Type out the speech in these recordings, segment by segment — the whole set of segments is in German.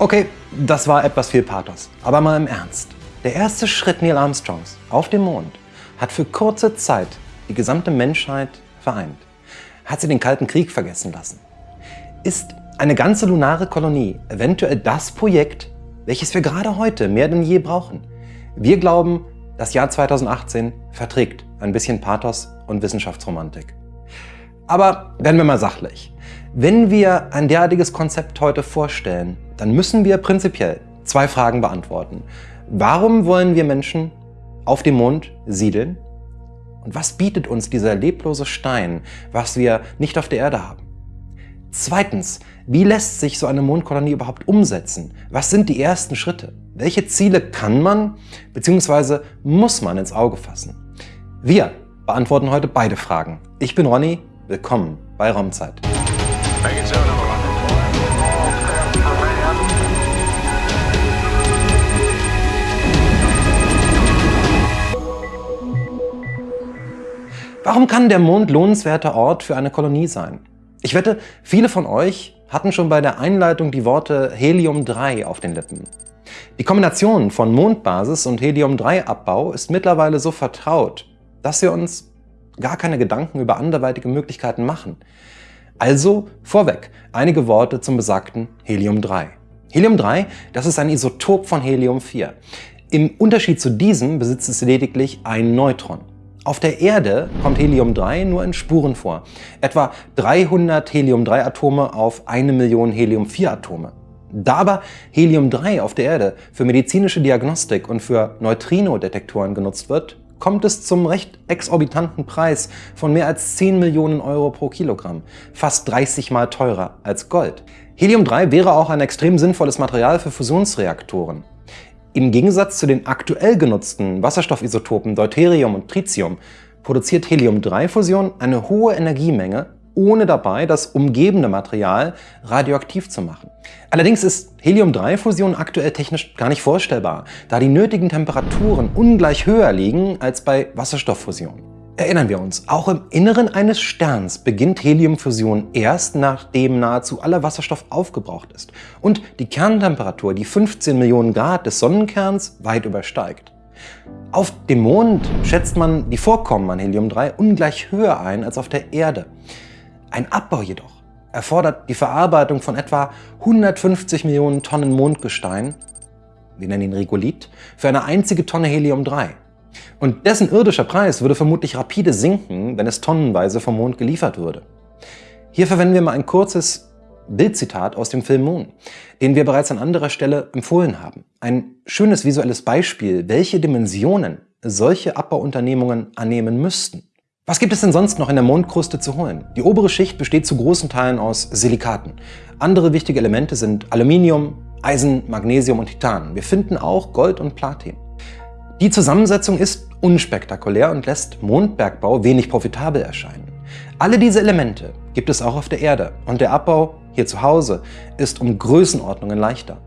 Okay, das war etwas viel Pathos. Aber mal im Ernst. Der erste Schritt Neil Armstrongs auf dem Mond hat für kurze Zeit die gesamte Menschheit vereint. Hat sie den Kalten Krieg vergessen lassen. Ist eine ganze lunare Kolonie eventuell das Projekt, welches wir gerade heute mehr denn je brauchen? Wir glauben, das Jahr 2018 verträgt ein bisschen Pathos und Wissenschaftsromantik. Aber werden wir mal sachlich. Wenn wir ein derartiges Konzept heute vorstellen, dann müssen wir prinzipiell zwei Fragen beantworten. Warum wollen wir Menschen auf dem Mond siedeln? Und was bietet uns dieser leblose Stein, was wir nicht auf der Erde haben? Zweitens, wie lässt sich so eine Mondkolonie überhaupt umsetzen? Was sind die ersten Schritte? Welche Ziele kann man bzw. muss man ins Auge fassen? Wir beantworten heute beide Fragen. Ich bin Ronny, willkommen bei Raumzeit. Warum kann der Mond lohnenswerter Ort für eine Kolonie sein? Ich wette, viele von euch hatten schon bei der Einleitung die Worte Helium-3 auf den Lippen. Die Kombination von Mondbasis und Helium-3-Abbau ist mittlerweile so vertraut, dass wir uns gar keine Gedanken über anderweitige Möglichkeiten machen. Also vorweg einige Worte zum besagten Helium-3. Helium-3, das ist ein Isotop von Helium-4. Im Unterschied zu diesem besitzt es lediglich ein Neutron. Auf der Erde kommt Helium-3 nur in Spuren vor. Etwa 300 Helium-3-Atome auf eine Million Helium-4-Atome. Da aber Helium-3 auf der Erde für medizinische Diagnostik und für Neutrino-Detektoren genutzt wird, kommt es zum recht exorbitanten Preis von mehr als 10 Millionen Euro pro Kilogramm, fast 30 mal teurer als Gold. Helium-3 wäre auch ein extrem sinnvolles Material für Fusionsreaktoren. Im Gegensatz zu den aktuell genutzten Wasserstoffisotopen Deuterium und Tritium produziert Helium-3-Fusion eine hohe Energiemenge, ohne dabei das umgebende Material radioaktiv zu machen. Allerdings ist Helium-3-Fusion aktuell technisch gar nicht vorstellbar, da die nötigen Temperaturen ungleich höher liegen als bei Wasserstofffusion. Erinnern wir uns, auch im Inneren eines Sterns beginnt Heliumfusion erst nachdem nahezu aller Wasserstoff aufgebraucht ist und die Kerntemperatur die 15 Millionen Grad des Sonnenkerns weit übersteigt. Auf dem Mond schätzt man die Vorkommen an Helium-3 ungleich höher ein als auf der Erde. Ein Abbau jedoch erfordert die Verarbeitung von etwa 150 Millionen Tonnen Mondgestein, wir nennen ihn Regolith, für eine einzige Tonne Helium-3. Und dessen irdischer Preis würde vermutlich rapide sinken, wenn es tonnenweise vom Mond geliefert würde. Hier verwenden wir mal ein kurzes Bildzitat aus dem Film Moon, den wir bereits an anderer Stelle empfohlen haben. Ein schönes visuelles Beispiel, welche Dimensionen solche Abbauunternehmungen annehmen müssten. Was gibt es denn sonst noch in der Mondkruste zu holen? Die obere Schicht besteht zu großen Teilen aus Silikaten. Andere wichtige Elemente sind Aluminium, Eisen, Magnesium und Titan. Wir finden auch Gold und Platin. Die Zusammensetzung ist unspektakulär und lässt Mondbergbau wenig profitabel erscheinen. Alle diese Elemente gibt es auch auf der Erde und der Abbau hier zu Hause ist um Größenordnungen leichter.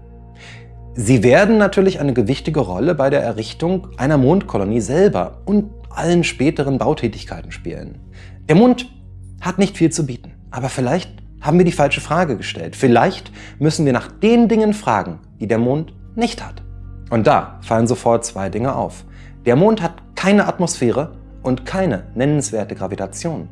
Sie werden natürlich eine gewichtige Rolle bei der Errichtung einer Mondkolonie selber und allen späteren Bautätigkeiten spielen. Der Mond hat nicht viel zu bieten, aber vielleicht haben wir die falsche Frage gestellt. Vielleicht müssen wir nach den Dingen fragen, die der Mond nicht hat. Und da fallen sofort zwei Dinge auf. Der Mond hat keine Atmosphäre und keine nennenswerte Gravitation.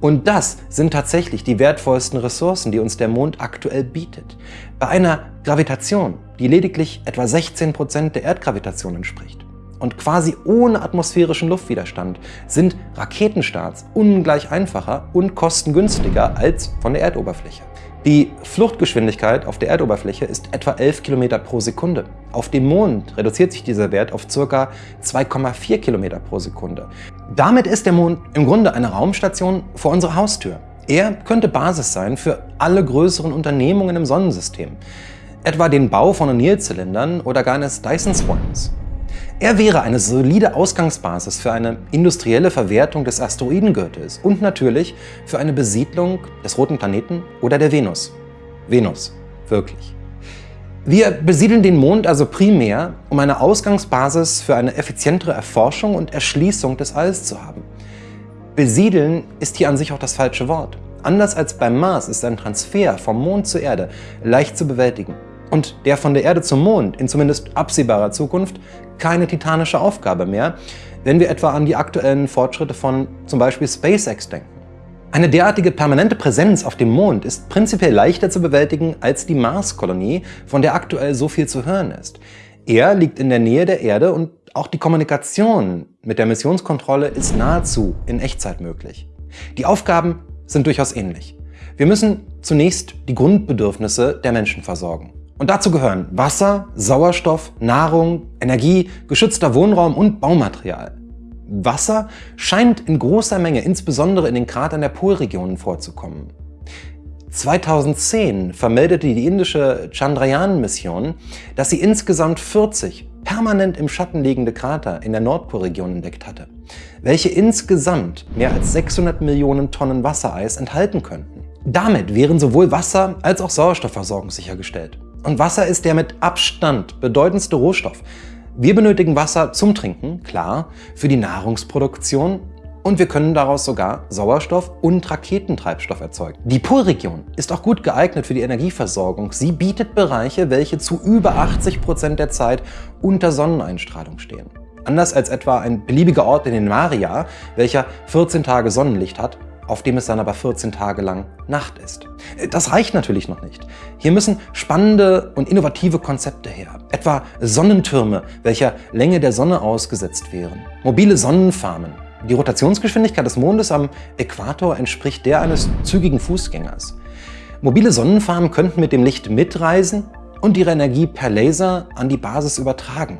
Und das sind tatsächlich die wertvollsten Ressourcen, die uns der Mond aktuell bietet. Bei einer Gravitation, die lediglich etwa 16 Prozent der Erdgravitation entspricht und quasi ohne atmosphärischen Luftwiderstand, sind Raketenstarts ungleich einfacher und kostengünstiger als von der Erdoberfläche. Die Fluchtgeschwindigkeit auf der Erdoberfläche ist etwa 11 km pro Sekunde. Auf dem Mond reduziert sich dieser Wert auf ca. 2,4 km pro Sekunde. Damit ist der Mond im Grunde eine Raumstation vor unserer Haustür. Er könnte Basis sein für alle größeren Unternehmungen im Sonnensystem, etwa den Bau von O'Neill-Zylindern oder gar eines Dyson-Swarms. Er wäre eine solide Ausgangsbasis für eine industrielle Verwertung des Asteroidengürtels und natürlich für eine Besiedlung des roten Planeten oder der Venus. Venus, wirklich. Wir besiedeln den Mond also primär, um eine Ausgangsbasis für eine effizientere Erforschung und Erschließung des Alls zu haben. Besiedeln ist hier an sich auch das falsche Wort. Anders als beim Mars ist ein Transfer vom Mond zur Erde leicht zu bewältigen und der von der Erde zum Mond in zumindest absehbarer Zukunft keine titanische Aufgabe mehr, wenn wir etwa an die aktuellen Fortschritte von zum Beispiel SpaceX denken. Eine derartige permanente Präsenz auf dem Mond ist prinzipiell leichter zu bewältigen als die Marskolonie, von der aktuell so viel zu hören ist. Er liegt in der Nähe der Erde und auch die Kommunikation mit der Missionskontrolle ist nahezu in Echtzeit möglich. Die Aufgaben sind durchaus ähnlich. Wir müssen zunächst die Grundbedürfnisse der Menschen versorgen. Und dazu gehören Wasser, Sauerstoff, Nahrung, Energie, geschützter Wohnraum und Baumaterial. Wasser scheint in großer Menge insbesondere in den Kratern der Polregionen vorzukommen. 2010 vermeldete die indische Chandrayaan-Mission, dass sie insgesamt 40 permanent im Schatten liegende Krater in der Nordpolregion entdeckt hatte, welche insgesamt mehr als 600 Millionen Tonnen Wassereis enthalten könnten. Damit wären sowohl Wasser- als auch Sauerstoffversorgung sichergestellt. Und Wasser ist der mit Abstand bedeutendste Rohstoff. Wir benötigen Wasser zum Trinken, klar, für die Nahrungsproduktion und wir können daraus sogar Sauerstoff und Raketentreibstoff erzeugen. Die Polregion ist auch gut geeignet für die Energieversorgung. Sie bietet Bereiche, welche zu über 80 Prozent der Zeit unter Sonneneinstrahlung stehen. Anders als etwa ein beliebiger Ort in den Maria, welcher 14 Tage Sonnenlicht hat auf dem es dann aber 14 Tage lang Nacht ist. Das reicht natürlich noch nicht. Hier müssen spannende und innovative Konzepte her, etwa Sonnentürme, welcher Länge der Sonne ausgesetzt wären, mobile Sonnenfarmen. Die Rotationsgeschwindigkeit des Mondes am Äquator entspricht der eines zügigen Fußgängers. Mobile Sonnenfarmen könnten mit dem Licht mitreisen und ihre Energie per Laser an die Basis übertragen.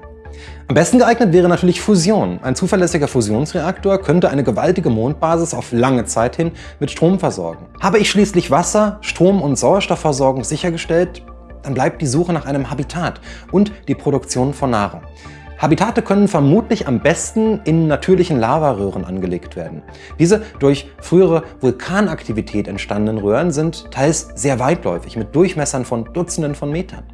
Am besten geeignet wäre natürlich Fusion. Ein zuverlässiger Fusionsreaktor könnte eine gewaltige Mondbasis auf lange Zeit hin mit Strom versorgen. Habe ich schließlich Wasser, Strom und Sauerstoffversorgung sichergestellt, dann bleibt die Suche nach einem Habitat und die Produktion von Nahrung. Habitate können vermutlich am besten in natürlichen Lavaröhren angelegt werden. Diese durch frühere Vulkanaktivität entstandenen Röhren sind teils sehr weitläufig mit Durchmessern von Dutzenden von Metern.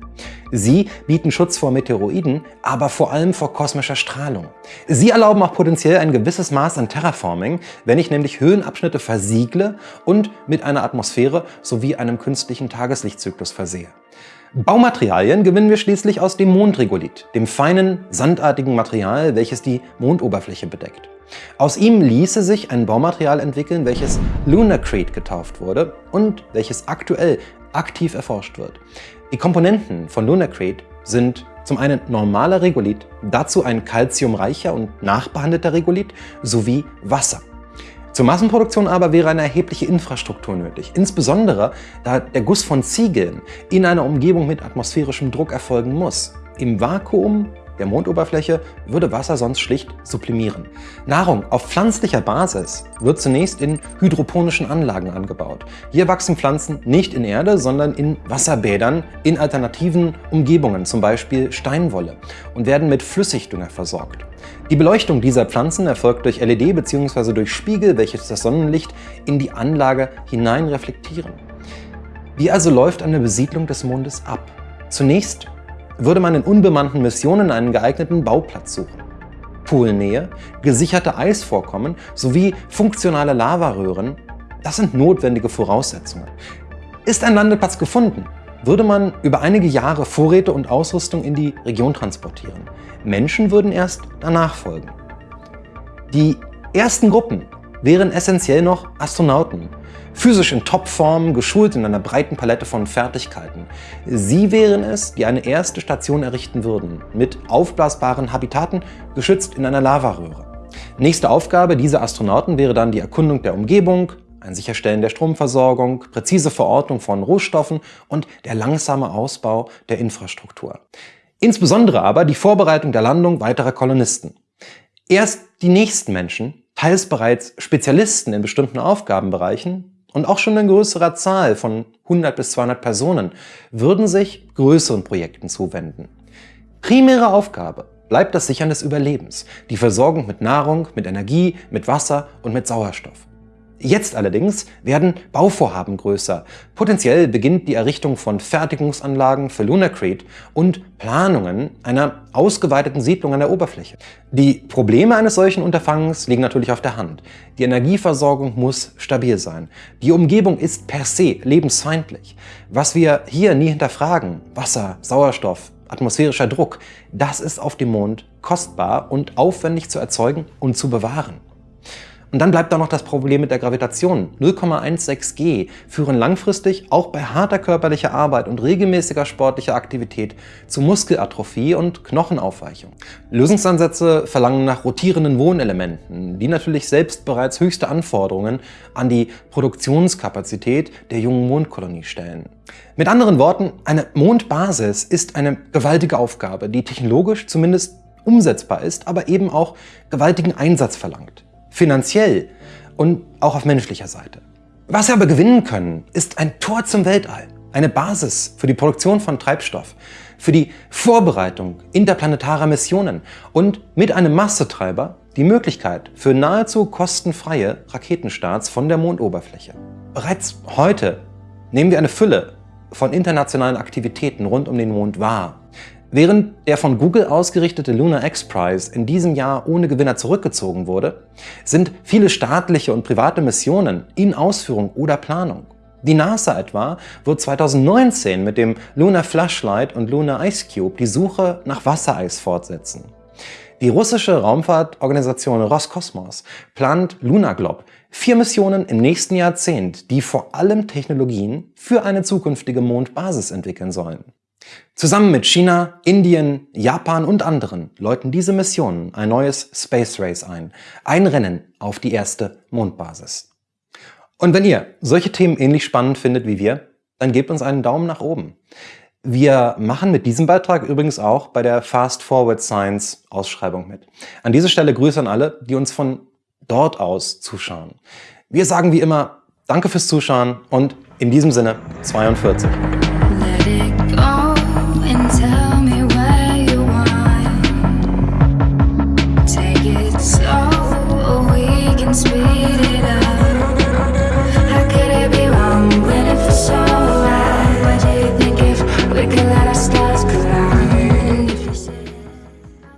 Sie bieten Schutz vor Meteoroiden, aber vor allem vor kosmischer Strahlung. Sie erlauben auch potenziell ein gewisses Maß an Terraforming, wenn ich nämlich Höhenabschnitte versiegle und mit einer Atmosphäre sowie einem künstlichen Tageslichtzyklus versehe. Baumaterialien gewinnen wir schließlich aus dem Mondregolith, dem feinen, sandartigen Material, welches die Mondoberfläche bedeckt. Aus ihm ließe sich ein Baumaterial entwickeln, welches Lunacrete getauft wurde und welches aktuell aktiv erforscht wird. Die Komponenten von Lunacrete sind zum einen normaler Regolith, dazu ein calciumreicher und nachbehandelter Regolith sowie Wasser. Zur Massenproduktion aber wäre eine erhebliche Infrastruktur nötig, insbesondere da der Guss von Ziegeln in einer Umgebung mit atmosphärischem Druck erfolgen muss. Im Vakuum der Mondoberfläche würde Wasser sonst schlicht sublimieren. Nahrung auf pflanzlicher Basis wird zunächst in hydroponischen Anlagen angebaut. Hier wachsen Pflanzen nicht in Erde, sondern in Wasserbädern in alternativen Umgebungen, zum Beispiel Steinwolle, und werden mit Flüssigdünger versorgt. Die Beleuchtung dieser Pflanzen erfolgt durch LED bzw. durch Spiegel, welches das Sonnenlicht in die Anlage hinein reflektieren. Wie also läuft eine Besiedlung des Mondes ab? Zunächst würde man in unbemannten Missionen einen geeigneten Bauplatz suchen. Poolnähe, gesicherte Eisvorkommen sowie funktionale Lavaröhren, das sind notwendige Voraussetzungen. Ist ein Landeplatz gefunden, würde man über einige Jahre Vorräte und Ausrüstung in die Region transportieren. Menschen würden erst danach folgen. Die ersten Gruppen wären essentiell noch Astronauten, physisch in Topform, geschult in einer breiten Palette von Fertigkeiten. Sie wären es, die eine erste Station errichten würden, mit aufblasbaren Habitaten, geschützt in einer Lavaröhre. Nächste Aufgabe dieser Astronauten wäre dann die Erkundung der Umgebung, ein Sicherstellen der Stromversorgung, präzise Verordnung von Rohstoffen und der langsame Ausbau der Infrastruktur. Insbesondere aber die Vorbereitung der Landung weiterer Kolonisten. Erst die nächsten Menschen, teils bereits Spezialisten in bestimmten Aufgabenbereichen und auch schon in größerer Zahl von 100 bis 200 Personen, würden sich größeren Projekten zuwenden. Primäre Aufgabe bleibt das Sichern des Überlebens, die Versorgung mit Nahrung, mit Energie, mit Wasser und mit Sauerstoff. Jetzt allerdings werden Bauvorhaben größer. Potenziell beginnt die Errichtung von Fertigungsanlagen für Lunacrete und Planungen einer ausgeweiteten Siedlung an der Oberfläche. Die Probleme eines solchen Unterfangens liegen natürlich auf der Hand. Die Energieversorgung muss stabil sein. Die Umgebung ist per se lebensfeindlich. Was wir hier nie hinterfragen, Wasser, Sauerstoff, atmosphärischer Druck, das ist auf dem Mond kostbar und aufwendig zu erzeugen und zu bewahren. Und dann bleibt da noch das Problem mit der Gravitation. 0,16 G führen langfristig auch bei harter körperlicher Arbeit und regelmäßiger sportlicher Aktivität zu Muskelatrophie und Knochenaufweichung. Lösungsansätze verlangen nach rotierenden Wohnelementen, die natürlich selbst bereits höchste Anforderungen an die Produktionskapazität der jungen Mondkolonie stellen. Mit anderen Worten, eine Mondbasis ist eine gewaltige Aufgabe, die technologisch zumindest umsetzbar ist, aber eben auch gewaltigen Einsatz verlangt finanziell und auch auf menschlicher Seite. Was wir aber gewinnen können, ist ein Tor zum Weltall, eine Basis für die Produktion von Treibstoff, für die Vorbereitung interplanetarer Missionen und mit einem Massetreiber die Möglichkeit für nahezu kostenfreie Raketenstarts von der Mondoberfläche. Bereits heute nehmen wir eine Fülle von internationalen Aktivitäten rund um den Mond wahr. Während der von Google ausgerichtete Lunar X Prize in diesem Jahr ohne Gewinner zurückgezogen wurde, sind viele staatliche und private Missionen in Ausführung oder Planung. Die NASA etwa wird 2019 mit dem Lunar Flashlight und Lunar Ice Cube die Suche nach Wassereis fortsetzen. Die russische Raumfahrtorganisation Roskosmos plant LunaGlob, vier Missionen im nächsten Jahrzehnt, die vor allem Technologien für eine zukünftige Mondbasis entwickeln sollen. Zusammen mit China, Indien, Japan und anderen läuten diese Missionen ein neues Space Race ein. Ein Rennen auf die erste Mondbasis. Und wenn ihr solche Themen ähnlich spannend findet wie wir, dann gebt uns einen Daumen nach oben. Wir machen mit diesem Beitrag übrigens auch bei der Fast Forward Science Ausschreibung mit. An dieser Stelle Grüße an alle, die uns von dort aus zuschauen. Wir sagen wie immer Danke fürs Zuschauen und in diesem Sinne 42.